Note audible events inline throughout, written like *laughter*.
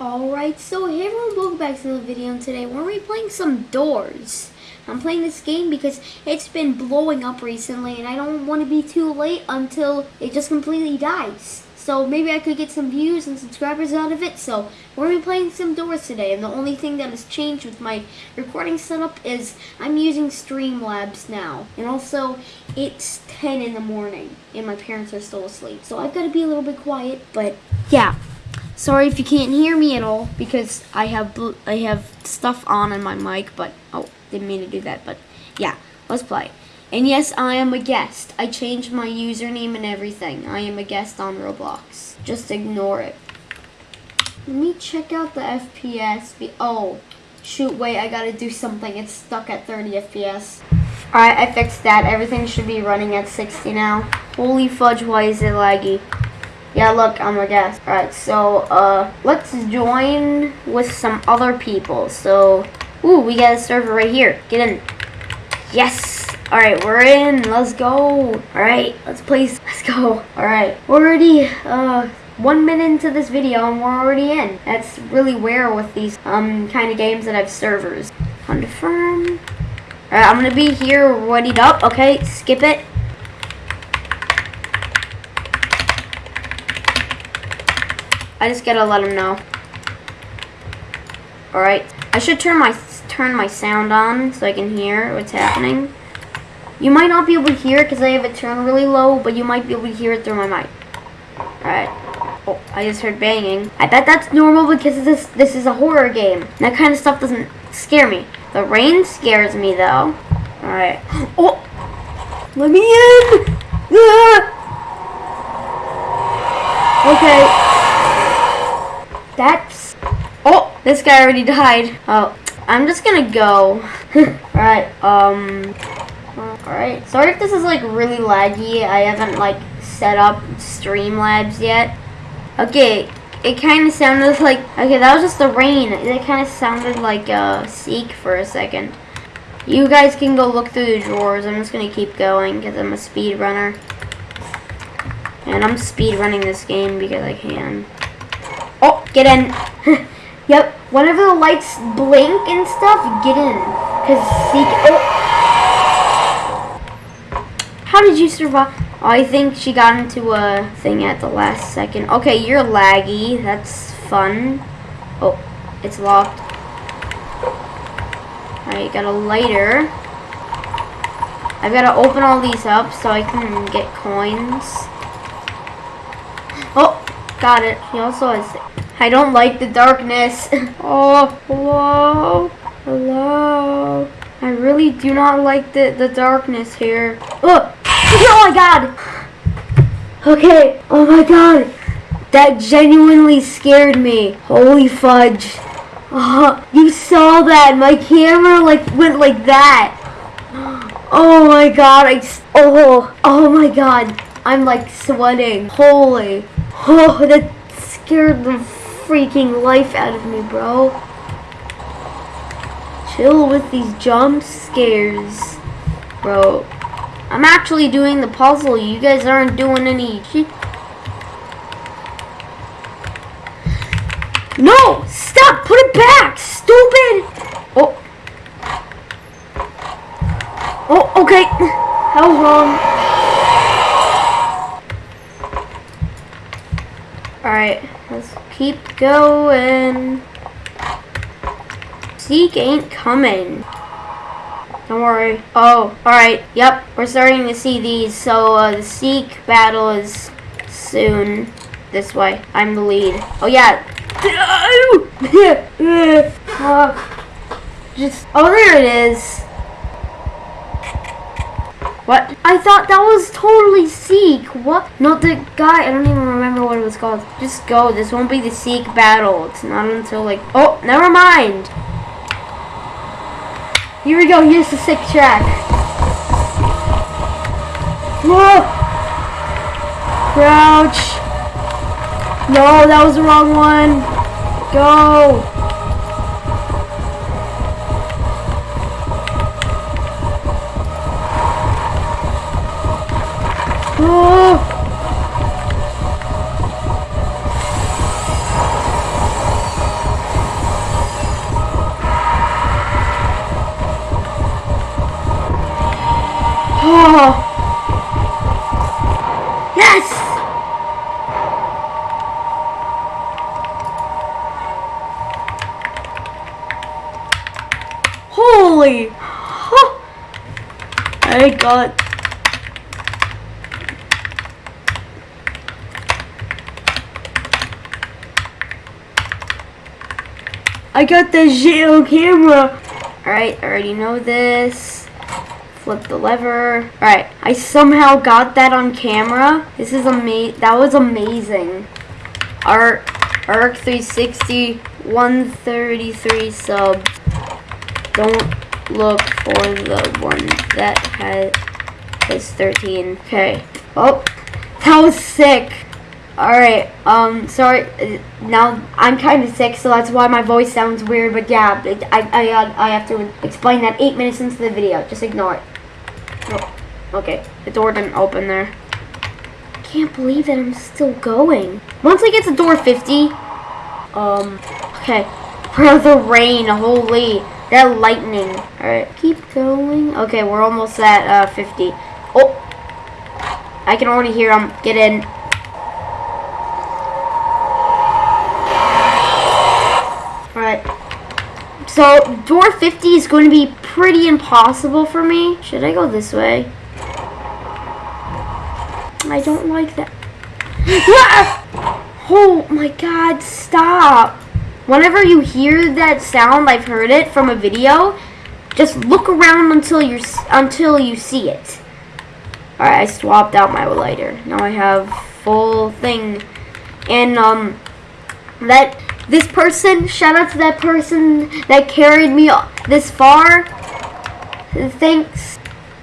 Alright, so hey everyone, welcome back to the video and today we're replaying some Doors. I'm playing this game because it's been blowing up recently and I don't want to be too late until it just completely dies. So maybe I could get some views and subscribers out of it. So we're going to be playing some Doors today and the only thing that has changed with my recording setup is I'm using Streamlabs now. And also it's 10 in the morning and my parents are still asleep. So I've got to be a little bit quiet, but yeah. Sorry if you can't hear me at all because I have I have stuff on in my mic, but oh, didn't mean to do that. But yeah, let's play. And yes, I am a guest. I changed my username and everything. I am a guest on Roblox. Just ignore it. Let me check out the FPS. Oh, shoot, wait, I gotta do something. It's stuck at 30 FPS. Alright, I fixed that. Everything should be running at 60 now. Holy fudge, why is it laggy? Yeah, look, I'm a guest. Alright, so, uh, let's join with some other people. So, ooh, we got a server right here. Get in. Yes! Alright, we're in. Let's go. Alright, let's play. *laughs* Let's go. Alright, we're already, uh, one minute into this video and we're already in. That's really rare with these, um, kind of games that have servers. Confirm. Alright, I'm gonna be here readied up. Okay, skip it. I just gotta let him know. All right. I should turn my turn my sound on so I can hear what's happening. You might not be able to hear it because I have it turned really low, but you might be able to hear it through my mic. All right. Oh, I just heard banging. I bet that's normal because this this is a horror game. That kind of stuff doesn't scare me. The rain scares me though. All right. *gasps* Oh, let me in. *laughs* Ah! Okay. That's... Oh, this guy already died. Oh, I'm just gonna go. *laughs* Alright, um... Alright, sorry if this is like really laggy. I haven't like set up Streamlabs yet. Okay, it kind of sounded *laughs* like... Okay, that was just the rain. It kind of sounded like uh, Seek for a second. You guys can go look through the drawers. I'm just gonna keep going because I'm a speed runner. And I'm speed running this game because I can. Oh, get in. *laughs* yep, whenever the lights blink and stuff, get in. Because see, oh. How did you survive? Oh, I think she got into a thing at the last second. Okay, you're laggy. That's fun. Oh, it's locked. Alright, got a lighter. I've got to open all these up so I can get coins. Got it. He also has I don't like the darkness. *laughs* oh, hello? Hello? I really do not like the, the darkness here. Oh, *laughs* oh my god! Okay, oh my god! That genuinely scared me. Holy fudge. Oh, you saw that. My camera like went like that. *gasps* Oh my god. I, oh, oh my god. I'm like sweating. Holy. Oh, that scared the freaking life out of me, bro. Chill with these jump scares, bro. I'm actually doing the puzzle. You guys aren't doing any shit. No! Stop! Put it back! Stupid! Oh. Oh, okay. How long? Alright, let's keep going. Seek ain't coming. Don't worry. Oh, alright. Yep, we're starting to see these. So, uh, the Seek battle is soon. This way. I'm the lead. Oh, yeah. uh, *laughs* just, oh, there it is. What? I thought that was totally Seek. What? No, the guy, I don't even remember what it was called. Just go. This won't be the Seek battle. It's not until like, oh, never mind. Here we go. Here's the sick track. Whoa! Crouch. No, that was the wrong one. Go. Oh! I got I got the Geo camera. Alright, I already know this. Flip the lever. Alright, I somehow got that on camera. This is amazing. That was amazing. Arc, Arc 360, 133 subs. Don't look for the one that has, has 13. Okay. Oh, that was sick. Alright, um, sorry, uh, now I'm kind of sick, so that's why my voice sounds weird, but yeah, I, I, I have to explain that 8 minutes into the video, just ignore it. Oh, okay, the door didn't open there. Can't believe that I'm still going. Once I get to door 50, um, okay, *laughs* for the rain, holy, that lightning. Alright, keep going. Okay, we're almost at, uh, 50. Oh, I can already hear them get in. Alright. So, door 50 is going to be pretty impossible for me. Should I go this way? I don't like that. oh my god, stop. Whenever you hear that sound, I've heard it from a video, just look around until you until you see it. Alright, I swapped out my lighter. Now I have full thing. And um that this person, shout out to that person that carried me this far. Thanks.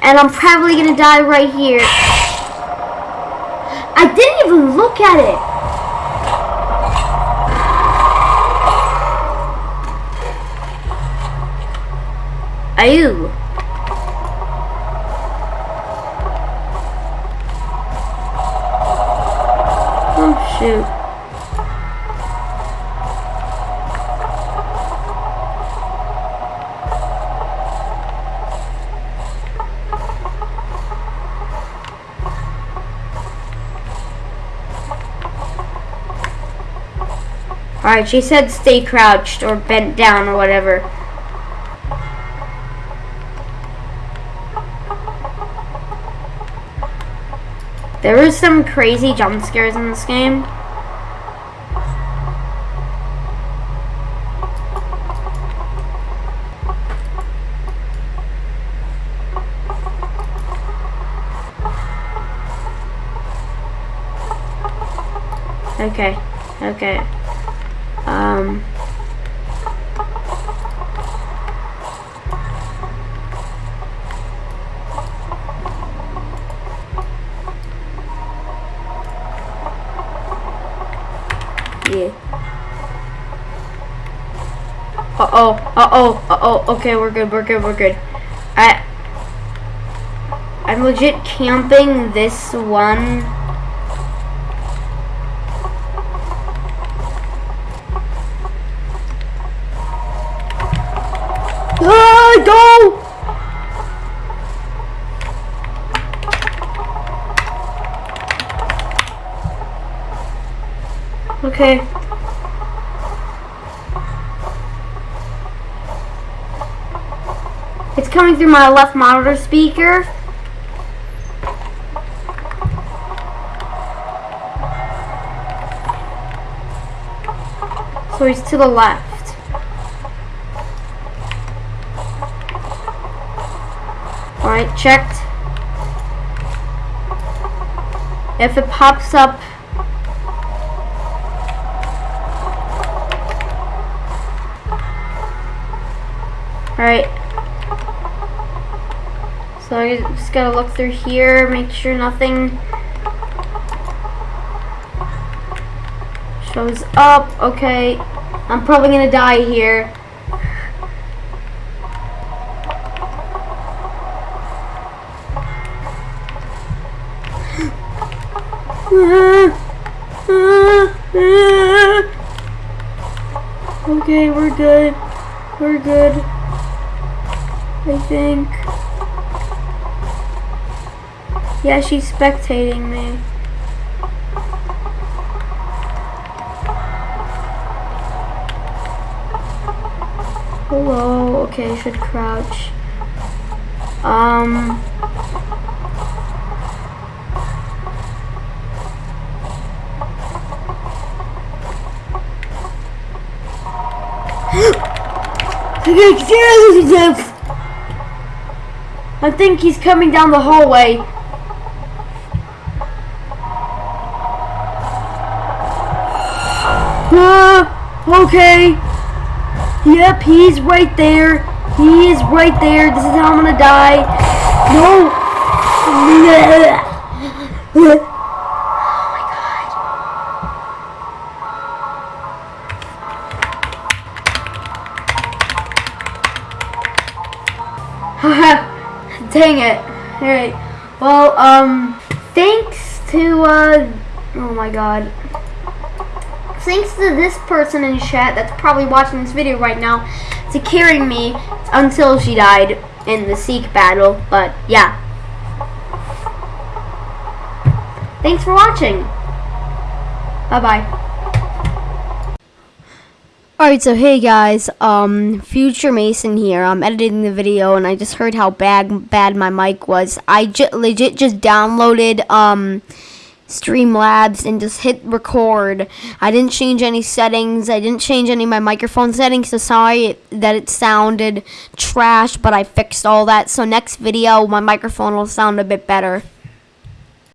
And I'm probably gonna die right here. I didn't even look at it. Ayoo. Oh shoot. Alright, she said stay crouched or bent down or whatever. There was some crazy jump scares in this game. Okay, okay. Um, yeah. Uh-oh, uh-oh, uh-oh, okay, we're good, we're good, we're good. I, I'm legit camping this one go! Okay. It's coming through my left monitor speaker. So he's to the left. Alright, checked. If it pops up Alright. So I just gotta look through here, make sure nothing shows up. Okay. I'm probably gonna die here. Okay, we're good. We're good. I think. Yeah, she's spectating me. Hello. Okay, I should crouch. Um. I think he's coming down the hallway. Ah, okay. Yep, he's right there. He is right there. This is how I'm gonna die. No. *laughs* Dang it. Alright. Well, um, thanks to, uh, oh my god. Thanks to this person in chat that's probably watching this video right now to carrying me until she died in the Seek battle. But, yeah. Thanks for watching. Bye-bye. Alright, so hey guys, um, Future Mason here. I'm editing the video and I just heard how bad bad my mic was. I legit just downloaded um Streamlabs and just hit record. I didn't change any settings. I didn't change any of my microphone settings. So sorry that it sounded trash, but I fixed all that. So next video, my microphone will sound a bit better.